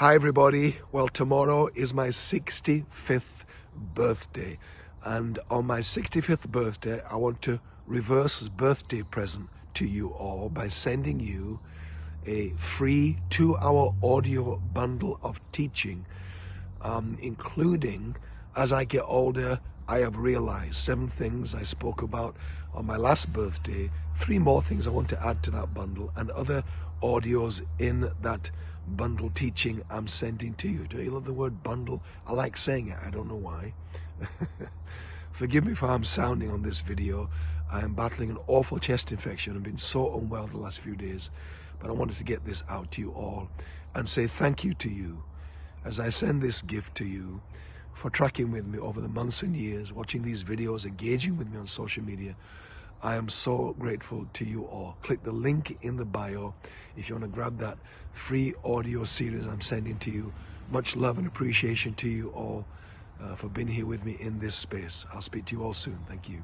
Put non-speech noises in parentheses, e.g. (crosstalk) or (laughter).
Hi everybody. Well, tomorrow is my 65th birthday. And on my 65th birthday, I want to reverse birthday present to you all by sending you a free two-hour audio bundle of teaching, um, including, as I get older, I have realized seven things I spoke about on my last birthday, three more things I want to add to that bundle, and other audios in that bundle teaching I'm sending to you. Do you love the word bundle? I like saying it, I don't know why. (laughs) Forgive me for how I'm sounding on this video. I am battling an awful chest infection. I've been so unwell the last few days, but I wanted to get this out to you all and say thank you to you as I send this gift to you for tracking with me over the months and years, watching these videos, engaging with me on social media. I am so grateful to you all. Click the link in the bio if you want to grab that free audio series I'm sending to you. Much love and appreciation to you all uh, for being here with me in this space. I'll speak to you all soon. Thank you.